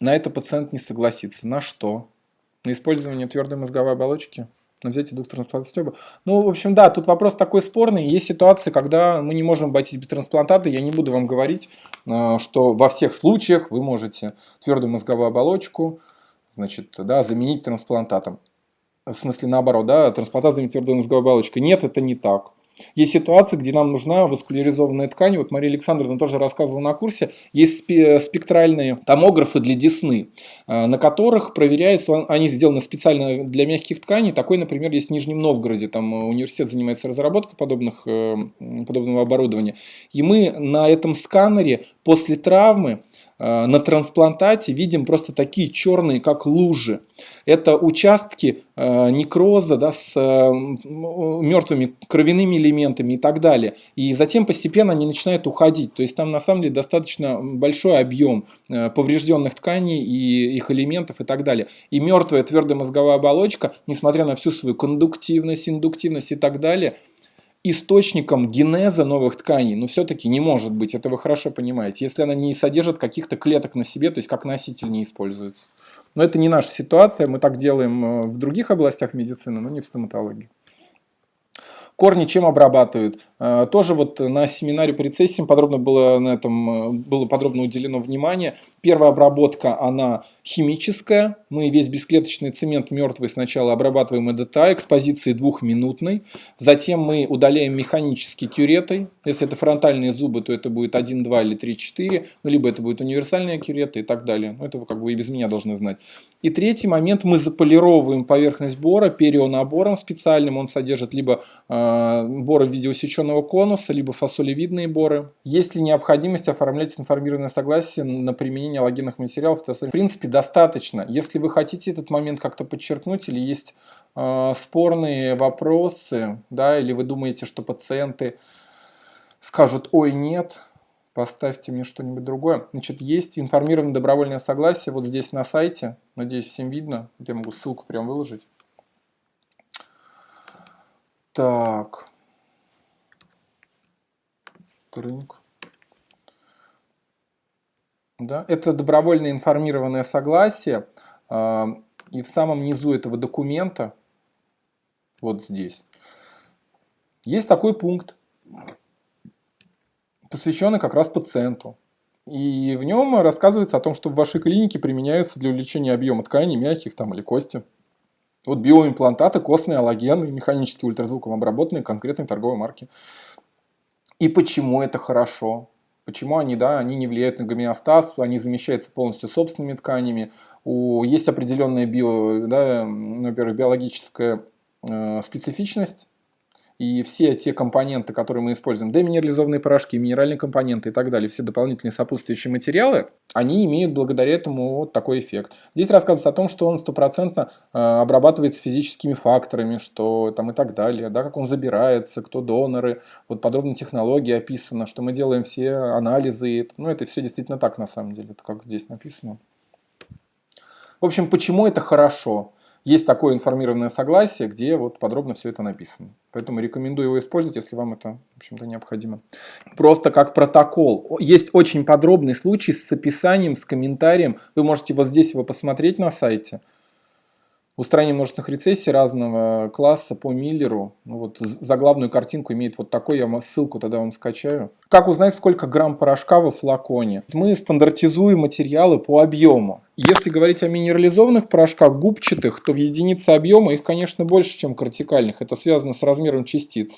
На это пациент не согласится. На что? На использование твердой мозговой оболочки? На взятие двух трансплантаций Ну, в общем, да, тут вопрос такой спорный. Есть ситуации, когда мы не можем обойтись без трансплантата. Я не буду вам говорить, э, что во всех случаях вы можете твердую мозговую оболочку значит, да, заменить трансплантатом. В смысле, наоборот, да, трансплантат заменить твердой мозговой оболочкой. Нет, это не так. Есть ситуации, где нам нужна васкуляризованная ткань. Вот Мария Александровна тоже рассказывала на курсе. Есть спектральные томографы для десны, э, на которых проверяется, они сделаны специально для мягких тканей. Такой, например, есть в Нижнем Новгороде. Там университет занимается разработкой подобных, э, подобного оборудования. И мы на этом сканере после травмы Э, на трансплантате видим просто такие черные, как лужи. Это участки э, некроза да, с э, мертвыми кровяными элементами и так далее. И затем постепенно они начинают уходить. То есть там на самом деле достаточно большой объем поврежденных тканей и их элементов и так далее. И мертвая твердая мозговая оболочка, несмотря на всю свою кондуктивность, индуктивность и так далее, источником генеза новых тканей, но все-таки не может быть, это вы хорошо понимаете, если она не содержит каких-то клеток на себе, то есть как носитель не используется. Но это не наша ситуация, мы так делаем э, в других областях медицины, но не в стоматологии. Корни чем обрабатывают? Э, тоже вот на семинаре по рецессиям подробно было на этом э, было подробно уделено внимание. Первая обработка, она химическая. Мы весь бесклеточный цемент мертвый сначала обрабатываем ЭДТА экспозиции двухминутной. Затем мы удаляем механически кюретой. Если это фронтальные зубы, то это будет 1, 2 или 3, 4. Ну, либо это будет универсальная кюрета и так далее. Ну, это вы как бы и без меня должны знать. И третий момент, мы заполировываем поверхность бора перионабором специальным. Он содержит либо э, боры в виде усеченного конуса, либо фасолевидные боры. Есть ли необходимость оформлять информированное согласие на применение аллогенных материалов? В принципе, достаточно. Если вы хотите этот момент как-то подчеркнуть или есть э, спорные вопросы, да, или вы думаете, что пациенты скажут «Ой, нет», поставьте мне что-нибудь другое. Значит, есть информированное добровольное согласие вот здесь на сайте. Надеюсь, всем видно. Я могу ссылку прям выложить. Так. Трынк. Да? Это добровольное информированное согласие. А, и в самом низу этого документа, вот здесь, есть такой пункт, посвященный как раз пациенту. И в нем рассказывается о том, что в вашей клинике применяются для увеличения объема тканей, мягких там, или кости. Вот биоимплантаты, костные, аллогены, механически ультразвуком обработанные конкретной торговой марки. И почему это хорошо? Почему они, да, они не влияют на гомеостаз, они замещаются полностью собственными тканями. У, есть определенная био, да, во-первых, биологическая э, специфичность и все те компоненты, которые мы используем, деминерализованные порошки, минеральные компоненты и так далее, все дополнительные сопутствующие материалы, они имеют благодаря этому вот такой эффект. Здесь рассказывается о том, что он стопроцентно э, обрабатывается физическими факторами, что там и так далее, да, как он забирается, кто доноры, вот подробно технология описана, что мы делаем все анализы, ну это все действительно так на самом деле, это как здесь написано. В общем, почему это хорошо? Есть такое информированное согласие, где вот подробно все это написано. Поэтому рекомендую его использовать, если вам это, в общем-то, необходимо. Просто как протокол. Есть очень подробный случай с описанием, с комментарием. Вы можете вот здесь его посмотреть на сайте устранение множественных рецессий разного класса по Миллеру. Ну, вот заглавную картинку имеет вот такой, я ссылку тогда вам скачаю. Как узнать, сколько грамм порошка во флаконе? Мы стандартизуем материалы по объему. Если говорить о минерализованных порошках губчатых, то в единице объема их, конечно, больше, чем кортикальных. Это связано с размером частиц.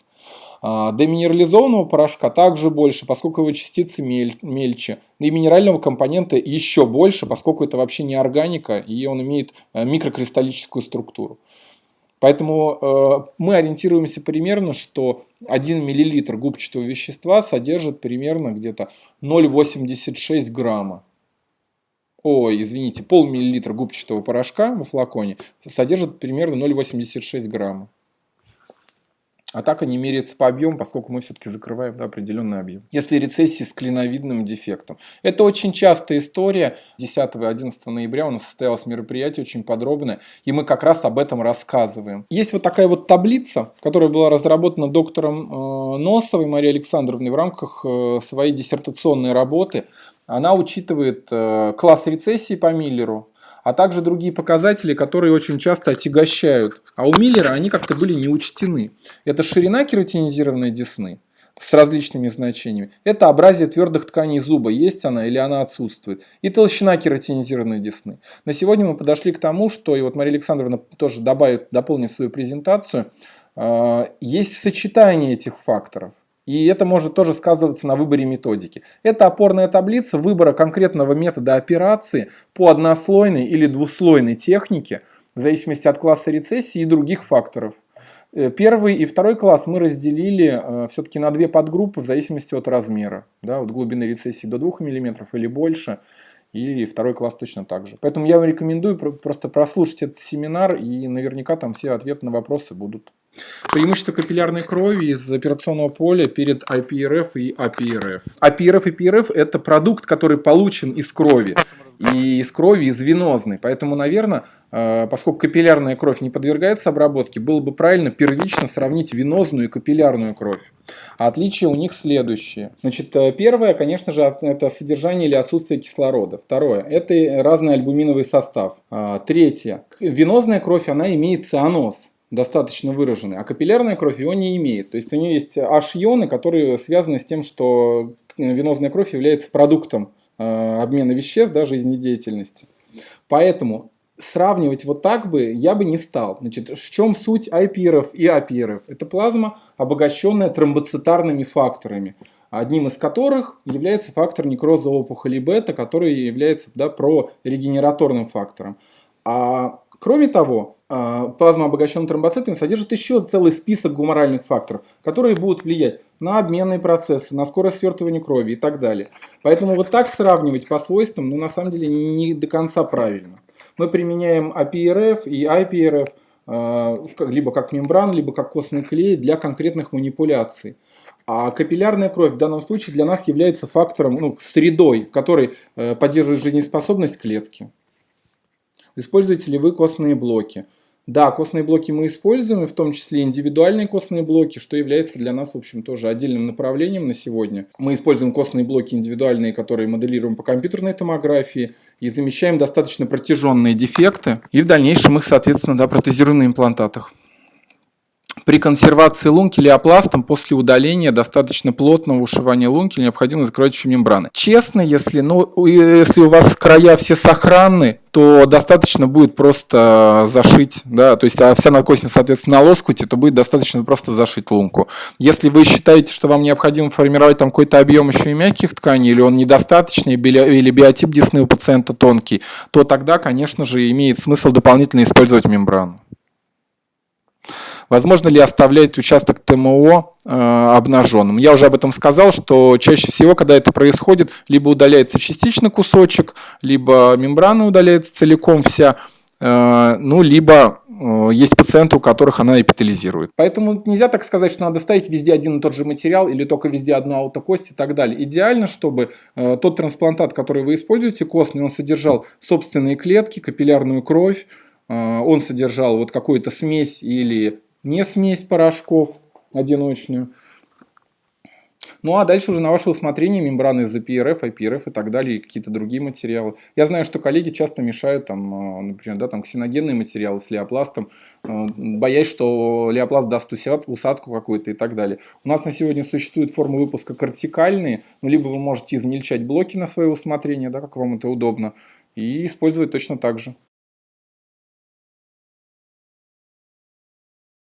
А, деминерализованного порошка также больше, поскольку его частицы мель, мельче. И минерального компонента еще больше, поскольку это вообще не органика, и он имеет э, микрокристаллическую структуру. Поэтому э, мы ориентируемся примерно, что 1 мл губчатого вещества содержит примерно где-то 0,86 грамма. Ой, извините, пол-миллилитра губчатого порошка во флаконе содержит примерно 0,86 грамма. А так они меряются по объему, поскольку мы все-таки закрываем да, определенный объем. Если рецессии с клиновидным дефектом. Это очень частая история. 10-11 ноября у нас состоялось мероприятие очень подробное, и мы как раз об этом рассказываем. Есть вот такая вот таблица, которая была разработана доктором э, Носовой Марией Александровной в рамках э, своей диссертационной работы она учитывает э, класс рецессии по Миллеру, а также другие показатели, которые очень часто отягощают. А у Миллера они как-то были не учтены. Это ширина кератинизированной десны с различными значениями. Это образие твердых тканей зуба, есть она или она отсутствует. И толщина кератинизированной десны. На сегодня мы подошли к тому, что, и вот Мария Александровна тоже добавит, дополнит свою презентацию, э, есть сочетание этих факторов. И это может тоже сказываться на выборе методики. Это опорная таблица выбора конкретного метода операции по однослойной или двуслойной технике, в зависимости от класса рецессии и других факторов. Э, первый и второй класс мы разделили э, все-таки на две подгруппы в зависимости от размера. Да, вот глубины рецессии до 2 мм или больше. И второй класс точно так же. Поэтому я вам рекомендую просто прослушать этот семинар, и наверняка там все ответы на вопросы будут. Преимущество капиллярной крови из операционного поля перед IPRF и APRF. APRF и PRF это продукт, который получен из крови. И из крови, из венозной. Поэтому, наверное, э, поскольку капиллярная кровь не подвергается обработке, было бы правильно первично сравнить венозную и капиллярную кровь. А отличия у них следующие. Значит, э, первое, конечно же, это содержание или отсутствие кислорода. Второе, это разный альбуминовый состав. А, третье, венозная кровь, она имеет цианоз достаточно выраженный, а капиллярная кровь его не имеет. То есть у нее есть H-ионы, которые связаны с тем, что венозная кровь является продуктом э, обмена веществ, да, жизнедеятельности. Поэтому сравнивать вот так бы я бы не стал. Значит, в чем суть IPRF и APRF? Это плазма, обогащенная тромбоцитарными факторами, одним из которых является фактор некроза опухоли бета, который является да, прорегенераторным фактором. А Кроме того, а, плазма, обогащенная тромбоцитами, содержит еще целый список гуморальных факторов, которые будут влиять на обменные процессы, на скорость свертывания крови и так далее. Поэтому вот так сравнивать по свойствам, ну, на самом деле, не до конца правильно. Мы применяем APRF и IPRF а, либо как мембран, либо как костный клей для конкретных манипуляций. А капиллярная кровь в данном случае для нас является фактором, ну, средой, в которой э, поддерживает жизнеспособность клетки. Используете ли вы костные блоки? Да, костные блоки мы используем, в том числе индивидуальные костные блоки, что является для нас, в общем, тоже отдельным направлением на сегодня. Мы используем костные блоки индивидуальные, которые моделируем по компьютерной томографии, и замещаем достаточно протяженные дефекты, и в дальнейшем их, соответственно, да, протезируем на имплантатах. При консервации лунки леопластом после удаления достаточно плотного ушивания лунки необходимо закрывающие мембраны. Честно, если, ну, если у вас края все сохранны, то достаточно будет просто зашить, да, то есть а вся надкостница, соответственно, на лоскуте, то будет достаточно просто зашить лунку. Если вы считаете, что вам необходимо формировать там какой-то объем еще и мягких тканей, или он недостаточный, или биотип десны у пациента тонкий, то тогда, конечно же, имеет смысл дополнительно использовать мембрану. Возможно ли оставлять участок ТМО э, обнаженным? Я уже об этом сказал, что чаще всего, когда это происходит, либо удаляется частично кусочек, либо мембрана удаляется целиком вся, э, ну, либо э, есть пациенты, у которых она эпитализирует. Поэтому нельзя так сказать, что надо ставить везде один и тот же материал или только везде одну аутокость и так далее. Идеально, чтобы тот трансплантат, который вы используете, костный, он содержал собственные клетки, капиллярную кровь, он содержал вот какую-то смесь или не смесь порошков одиночную. Ну а дальше уже на ваше усмотрение мембраны из PRF, IPRF и так далее, какие-то другие материалы. Я знаю, что коллеги часто мешают, там, а, например, да, там, ксеногенные материалы с леопластом, а, боясь, что леопласт даст усадку какую-то и так далее. У нас на сегодня существуют формы выпуска кортикальные, ну, либо вы можете измельчать блоки на свое усмотрение, да, как вам это удобно, и использовать точно так же.